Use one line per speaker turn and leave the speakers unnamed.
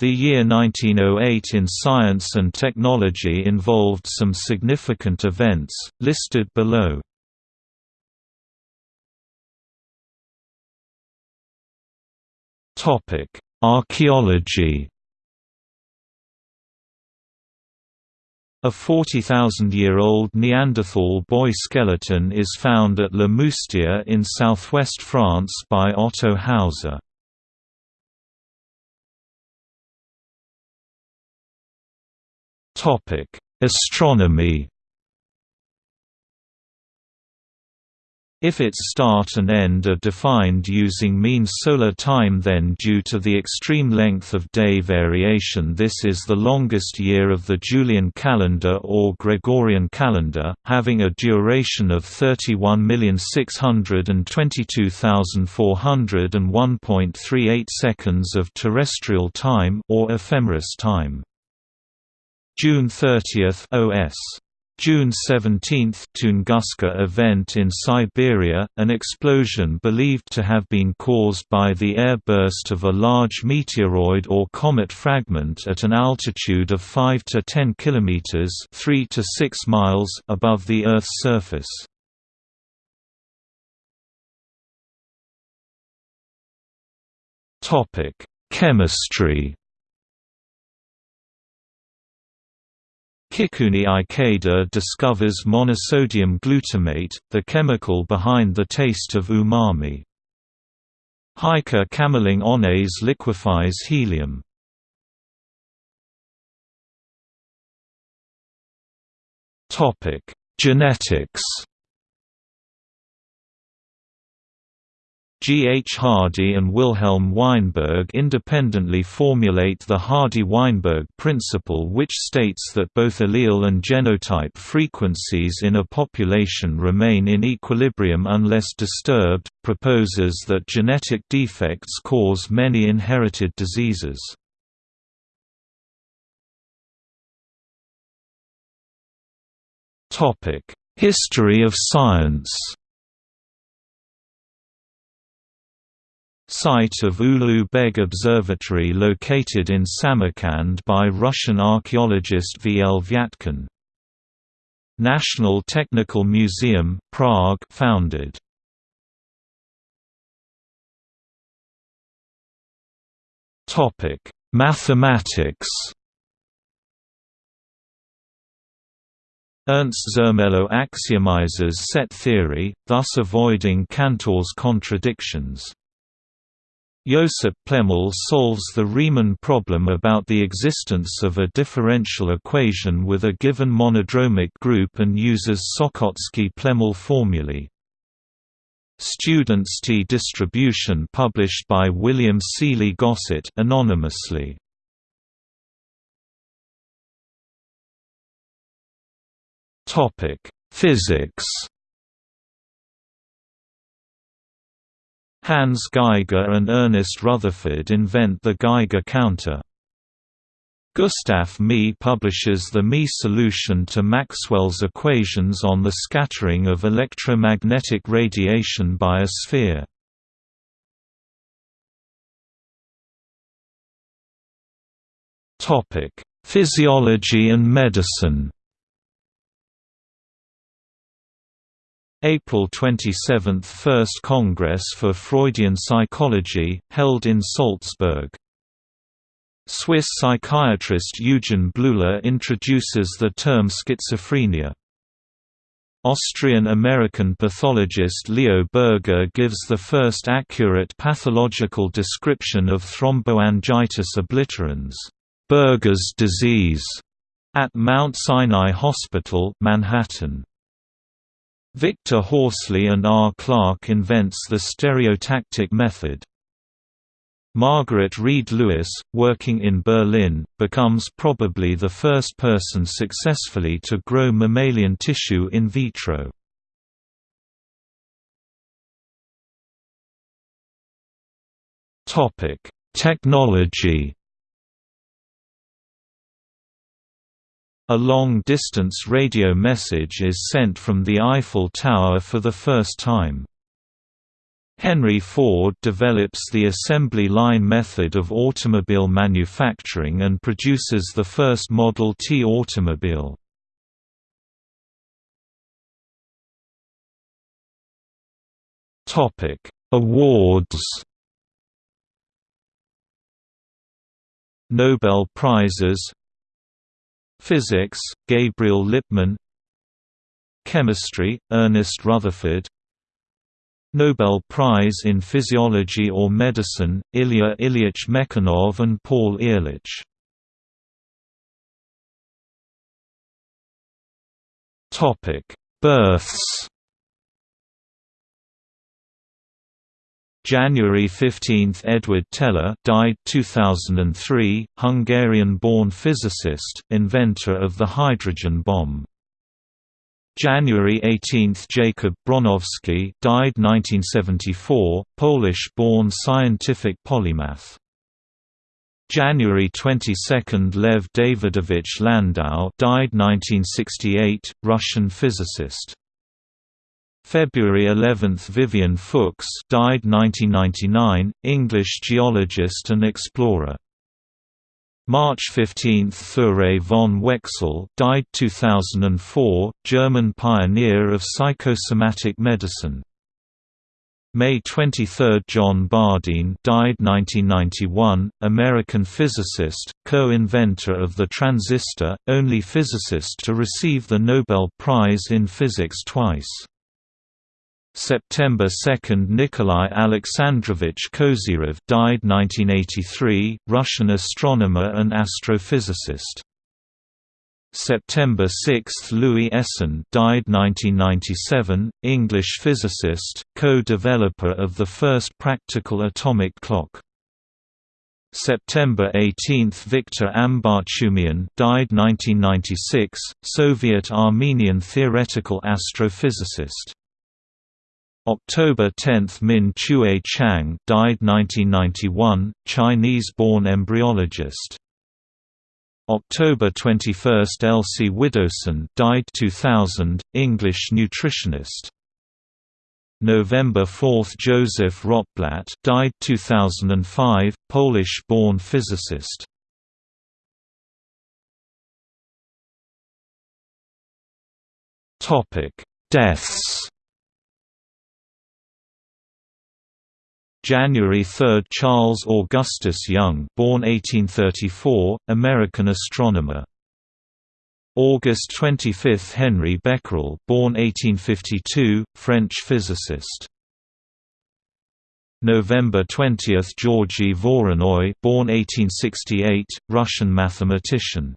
The year 1908 in science and technology involved some significant events, listed below. Archaeology A 40,000-year-old Neanderthal boy skeleton is found at Le Moustier in southwest France by Otto Hauser. Astronomy. If its start and end are defined using mean solar time then due to the extreme length of day variation this is the longest year of the Julian calendar or Gregorian calendar, having a duration of 31,622,401.38 seconds of terrestrial time or ephemeris time. June 30 OS. June 17 Tunguska event in Siberia, an explosion believed to have been caused by the airburst of a large meteoroid or comet fragment at an altitude of 5 to 10 kilometers, 3 to 6 miles above the Earth's surface. Topic: Chemistry Kikunae Ikeda discovers monosodium glutamate, the chemical behind the taste of umami. Heike Kamerlingh Onnes liquefies helium. Genetics G. H. Hardy and Wilhelm Weinberg independently formulate the Hardy-Weinberg principle which states that both allele and genotype frequencies in a population remain in equilibrium unless disturbed, proposes that genetic defects cause many inherited diseases. History of science Site of Ulugh Beg Observatory located in Samarkand by Russian archaeologist V. L. Vyatkin. National Technical Museum, Prague founded. Mathematics. Ernst Zermelo axiomizes set theory, thus avoiding Cantor's contradictions. Josip Plemelj solves the Riemann problem about the existence of a differential equation with a given monodromic group and uses Sokhotski-Plemelj formulae. Students T distribution published by William Sealy Gosset anonymously. Topic: Physics Hans Geiger and Ernest Rutherford invent the Geiger counter. Gustav Mie publishes the Mie solution to Maxwell's equations on the scattering of electromagnetic radiation by a sphere. Physiology and medicine April 27 – First Congress for Freudian Psychology, held in Salzburg. Swiss psychiatrist Eugen Bleuler introduces the term schizophrenia. Austrian-American pathologist Leo Buerger gives the first accurate pathological description of thromboangiitis obliterans Buerger's disease", at Mount Sinai Hospital Manhattan. Victor Horsley and R. Clark invents the stereotactic method. Margaret Reed Lewis, working in Berlin, becomes probably the first person successfully to grow mammalian tissue in vitro. Technology A long-distance radio message is sent from the Eiffel Tower for the first time. Henry Ford develops the assembly line method of automobile manufacturing and produces the first Model T automobile. Awards Nobel Prizes Physics, Gabriel Lippmann. Chemistry, Ernest Rutherford. Nobel Prize in Physiology or Medicine, Ilya Ilyich Mechnikov and Paul Ehrlich. Births January 15 – Edward Teller died 2003, Hungarian-born physicist, inventor of the hydrogen bomb. January 18 – Jacob Bronowski died 1974, Polish-born scientific polymath. January 22 – Lev Davidovich Landau died 1968, Russian physicist. February 11 – Vivian Fuchs died 1999, English geologist and explorer. March 15 – Thuré von Wechsel died 2004, German pioneer of psychosomatic medicine. May 23 – John Bardeen died 1991, American physicist, co-inventor of the transistor, only physicist to receive the Nobel Prize in Physics twice. September 2 – Nikolai Alexandrovich Kozyrev died 1983, Russian astronomer and astrophysicist. September 6 – Louis Essen died 1997, English physicist, co-developer of the first practical atomic clock. September 18 – Viktor Ambartsumian died 1996, Soviet-Armenian theoretical astrophysicist. October 10 – Min Chueh Chang died 1991, Chinese-born embryologist. October 21 – Elsie Widdowson died 2000, English nutritionist. November 4 – Joseph Rotblat died 2005, Polish-born physicist. Deaths January 3 – Charles Augustus Young born 1834, American astronomer. August 25 – Henri Becquerel born 1852, French physicist. November 20 – Georgy Voronoi born 1868, Russian mathematician.